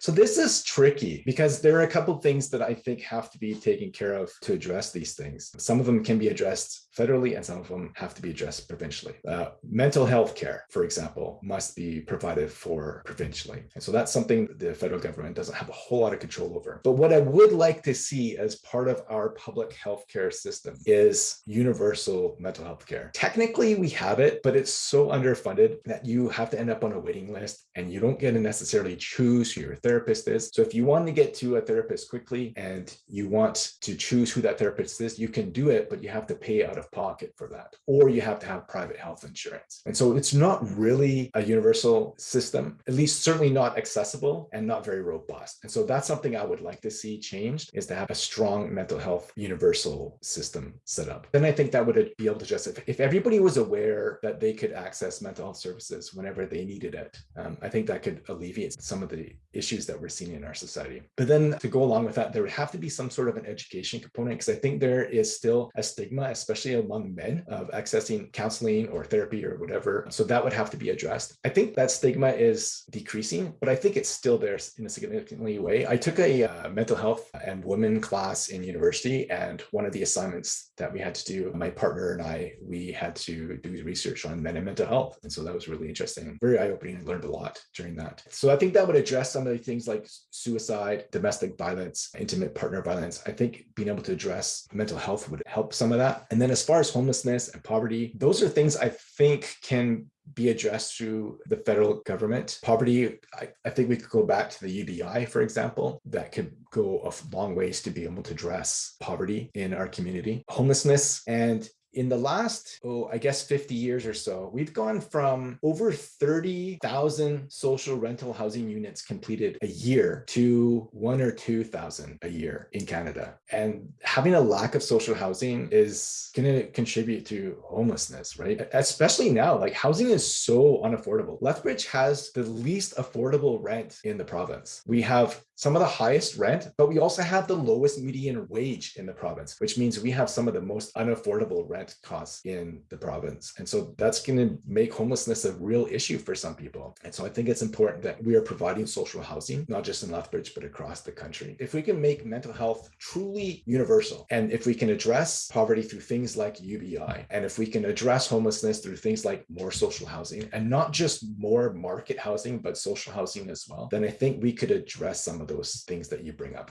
So this is tricky because there are a couple things that I think have to be taken care of to address these things. Some of them can be addressed federally and some of them have to be addressed provincially. Uh, mental health care, for example, must be provided for provincially. And so that's something the federal government doesn't have a whole lot of control over. But what I would like to see as part of our public health care system is universal mental health care. Technically, we have it, but it's so underfunded that you have to end up on a waiting list and you don't get to necessarily choose your therapist is. So if you want to get to a therapist quickly and you want to choose who that therapist is, you can do it, but you have to pay out of pocket for that, or you have to have private health insurance. And so it's not really a universal system, at least certainly not accessible and not very robust. And so that's something I would like to see changed is to have a strong mental health universal system set up. Then I think that would be able to just, if, if everybody was aware that they could access mental health services whenever they needed it, um, I think that could alleviate some of the issues that we're seeing in our society. But then to go along with that, there would have to be some sort of an education component because I think there is still a stigma, especially among men of accessing counseling or therapy or whatever. So that would have to be addressed. I think that stigma is decreasing, but I think it's still there in a significantly way. I took a uh, mental health and women class in university, and one of the assignments that we had to do, my partner and I, we had to do research on men and mental health. And so that was really interesting, very eye-opening. I learned a lot during that. So I think that would address some of the things like suicide, domestic violence, intimate partner violence. I think being able to address mental health would help some of that. And then as far as homelessness and poverty, those are things I think can be addressed through the federal government. Poverty, I, I, think we could go back to the UBI, for example, that could go a long ways to be able to address poverty in our community. Homelessness and in the last, oh, I guess 50 years or so, we've gone from over 30,000 social rental housing units completed a year to one or 2,000 a year in Canada. And having a lack of social housing is going to contribute to homelessness, right? Especially now, like housing is so unaffordable. Lethbridge has the least affordable rent in the province. We have some of the highest rent, but we also have the lowest median wage in the province, which means we have some of the most unaffordable rent costs in the province. And so that's going to make homelessness a real issue for some people. And so I think it's important that we are providing social housing, not just in Lethbridge, but across the country. If we can make mental health truly universal, and if we can address poverty through things like UBI, and if we can address homelessness through things like more social housing, and not just more market housing, but social housing as well, then I think we could address some of those things that you bring up.